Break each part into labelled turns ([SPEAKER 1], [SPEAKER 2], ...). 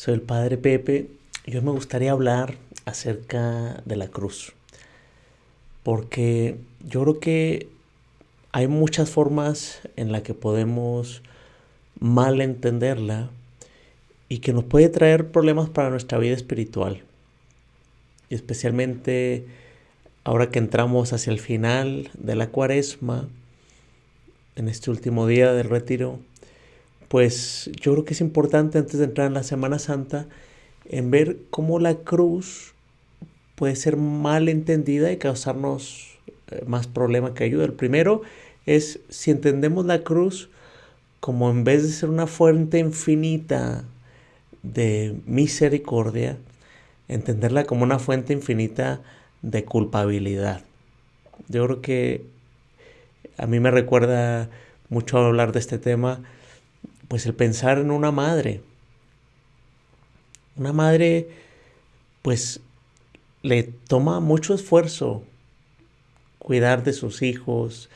[SPEAKER 1] Soy el Padre Pepe y hoy me gustaría hablar acerca de la cruz. Porque yo creo que hay muchas formas en las que podemos mal entenderla y que nos puede traer problemas para nuestra vida espiritual. Y especialmente ahora que entramos hacia el final de la cuaresma, en este último día del retiro, pues yo creo que es importante antes de entrar en la Semana Santa en ver cómo la cruz puede ser mal entendida y causarnos eh, más problema que ayuda. El primero es si entendemos la cruz como en vez de ser una fuente infinita de misericordia, entenderla como una fuente infinita de culpabilidad. Yo creo que a mí me recuerda mucho hablar de este tema pues el pensar en una madre. Una madre, pues le toma mucho esfuerzo cuidar de sus hijos,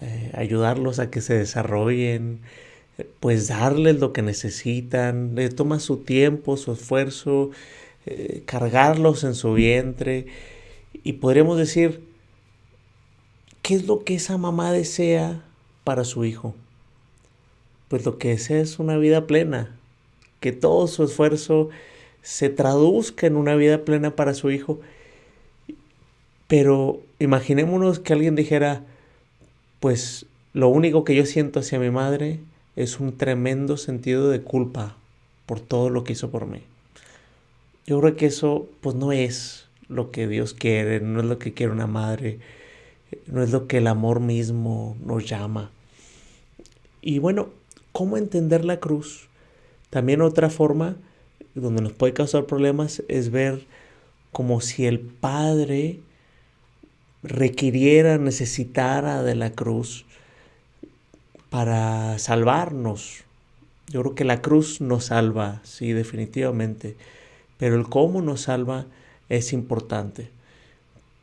[SPEAKER 1] eh, ayudarlos a que se desarrollen, pues darles lo que necesitan, le toma su tiempo, su esfuerzo, eh, cargarlos en su vientre. Y podríamos decir, ¿qué es lo que esa mamá desea para su hijo? Pues lo que desea es una vida plena, que todo su esfuerzo se traduzca en una vida plena para su hijo. Pero imaginémonos que alguien dijera, pues lo único que yo siento hacia mi madre es un tremendo sentido de culpa por todo lo que hizo por mí. Yo creo que eso pues no es lo que Dios quiere, no es lo que quiere una madre, no es lo que el amor mismo nos llama. Y bueno, cómo entender la cruz. También otra forma donde nos puede causar problemas es ver como si el Padre requiriera, necesitara de la cruz para salvarnos. Yo creo que la cruz nos salva, sí, definitivamente, pero el cómo nos salva es importante,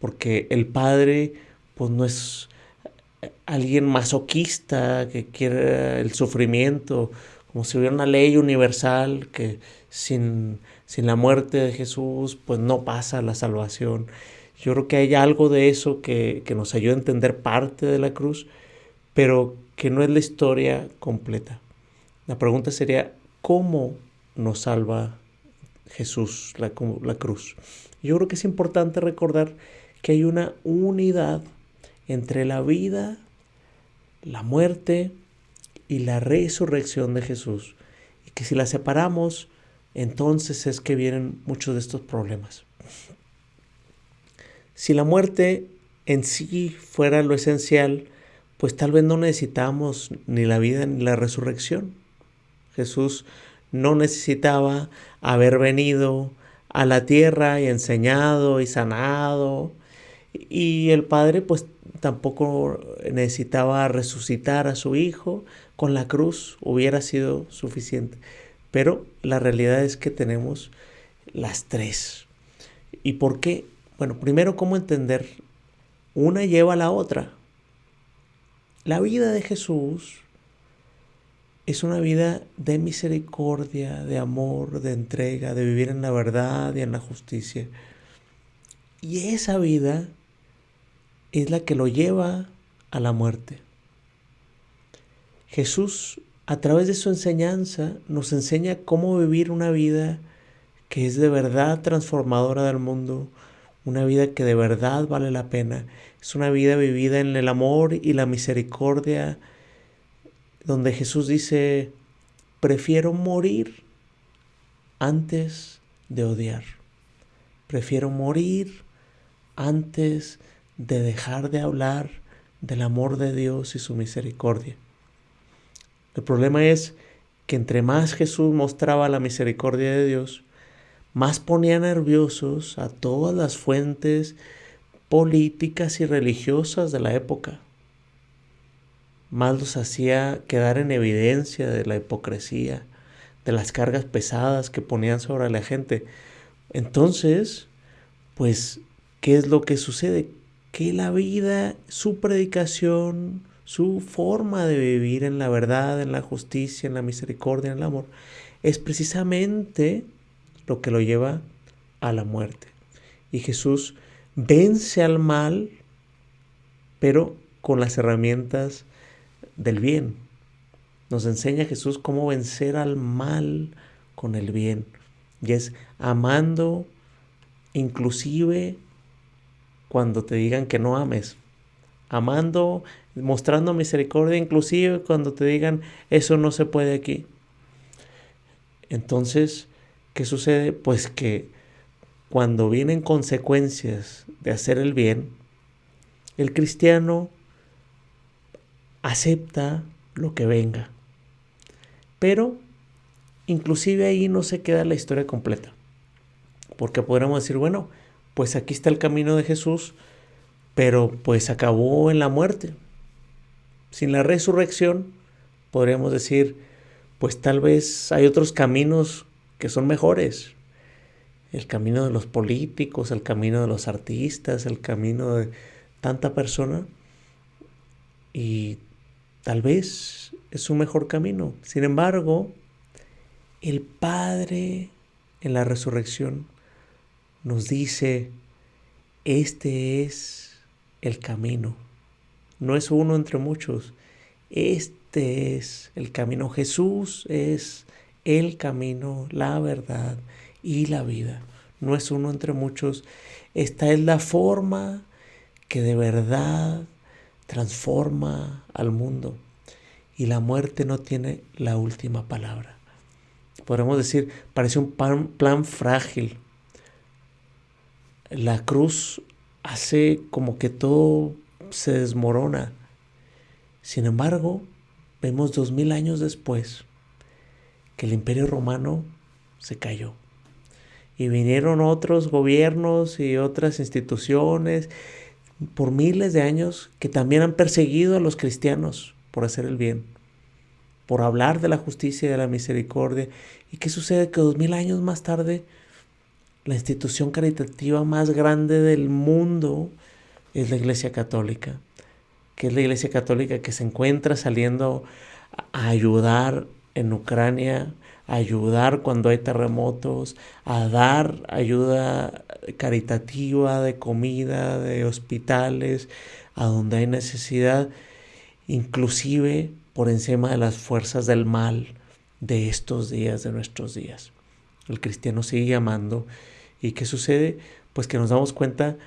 [SPEAKER 1] porque el Padre pues no es alguien masoquista que quiere el sufrimiento, como si hubiera una ley universal que sin, sin la muerte de Jesús pues no pasa la salvación. Yo creo que hay algo de eso que, que nos ayuda a entender parte de la cruz, pero que no es la historia completa. La pregunta sería, ¿cómo nos salva Jesús, la, la cruz? Yo creo que es importante recordar que hay una unidad entre la vida, la muerte y la resurrección de Jesús. Y que si la separamos, entonces es que vienen muchos de estos problemas. Si la muerte en sí fuera lo esencial, pues tal vez no necesitamos ni la vida ni la resurrección. Jesús no necesitaba haber venido a la tierra y enseñado y sanado. Y el Padre pues tampoco necesitaba resucitar a su hijo, con la cruz hubiera sido suficiente. Pero la realidad es que tenemos las tres. ¿Y por qué? Bueno, primero, ¿cómo entender? Una lleva a la otra. La vida de Jesús es una vida de misericordia, de amor, de entrega, de vivir en la verdad y en la justicia. Y esa vida es la que lo lleva a la muerte. Jesús, a través de su enseñanza, nos enseña cómo vivir una vida que es de verdad transformadora del mundo, una vida que de verdad vale la pena. Es una vida vivida en el amor y la misericordia, donde Jesús dice, prefiero morir antes de odiar. Prefiero morir antes de de dejar de hablar del amor de Dios y su misericordia. El problema es que entre más Jesús mostraba la misericordia de Dios, más ponía nerviosos a todas las fuentes políticas y religiosas de la época. Más los hacía quedar en evidencia de la hipocresía, de las cargas pesadas que ponían sobre la gente. Entonces, pues, ¿qué es lo que sucede? Que la vida, su predicación, su forma de vivir en la verdad, en la justicia, en la misericordia, en el amor, es precisamente lo que lo lleva a la muerte. Y Jesús vence al mal, pero con las herramientas del bien. Nos enseña Jesús cómo vencer al mal con el bien. Y es amando inclusive cuando te digan que no ames. Amando, mostrando misericordia inclusive cuando te digan eso no se puede aquí. Entonces, ¿qué sucede? Pues que cuando vienen consecuencias de hacer el bien, el cristiano acepta lo que venga. Pero inclusive ahí no se queda la historia completa. Porque podríamos decir, bueno, pues aquí está el camino de Jesús, pero pues acabó en la muerte. Sin la resurrección, podríamos decir, pues tal vez hay otros caminos que son mejores. El camino de los políticos, el camino de los artistas, el camino de tanta persona. Y tal vez es un mejor camino. Sin embargo, el Padre en la resurrección nos dice, este es el camino. No es uno entre muchos. Este es el camino. Jesús es el camino, la verdad y la vida. No es uno entre muchos. Esta es la forma que de verdad transforma al mundo. Y la muerte no tiene la última palabra. Podemos decir, parece un plan frágil, la cruz hace como que todo se desmorona. Sin embargo, vemos dos mil años después que el imperio romano se cayó. Y vinieron otros gobiernos y otras instituciones por miles de años que también han perseguido a los cristianos por hacer el bien, por hablar de la justicia y de la misericordia. ¿Y qué sucede? Que dos mil años más tarde la institución caritativa más grande del mundo es la Iglesia Católica, que es la Iglesia Católica que se encuentra saliendo a ayudar en Ucrania, a ayudar cuando hay terremotos, a dar ayuda caritativa de comida, de hospitales, a donde hay necesidad, inclusive por encima de las fuerzas del mal de estos días, de nuestros días. El cristiano sigue amando ¿Y qué sucede? Pues que nos damos cuenta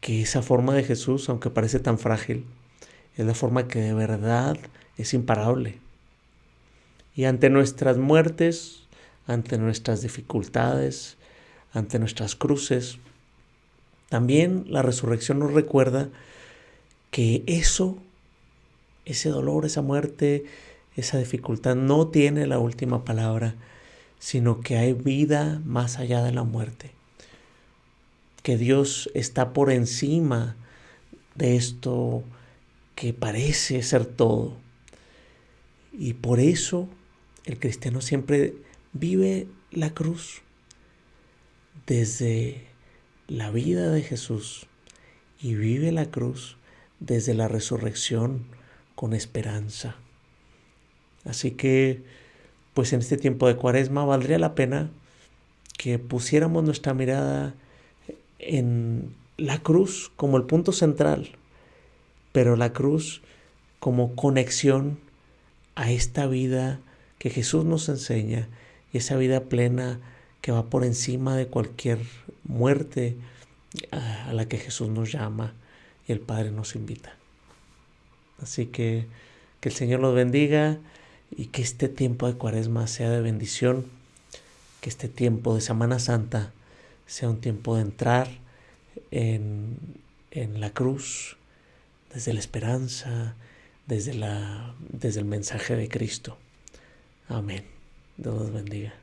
[SPEAKER 1] que esa forma de Jesús, aunque parece tan frágil, es la forma que de verdad es imparable. Y ante nuestras muertes, ante nuestras dificultades, ante nuestras cruces, también la resurrección nos recuerda que eso, ese dolor, esa muerte, esa dificultad no tiene la última palabra, sino que hay vida más allá de la muerte que Dios está por encima de esto que parece ser todo. Y por eso el cristiano siempre vive la cruz desde la vida de Jesús y vive la cruz desde la resurrección con esperanza. Así que, pues en este tiempo de cuaresma valdría la pena que pusiéramos nuestra mirada en la cruz como el punto central, pero la cruz como conexión a esta vida que Jesús nos enseña y esa vida plena que va por encima de cualquier muerte a la que Jesús nos llama y el Padre nos invita. Así que que el Señor los bendiga y que este tiempo de cuaresma sea de bendición, que este tiempo de Semana Santa sea un tiempo de entrar en, en la cruz, desde la esperanza, desde, la, desde el mensaje de Cristo. Amén. Dios los bendiga.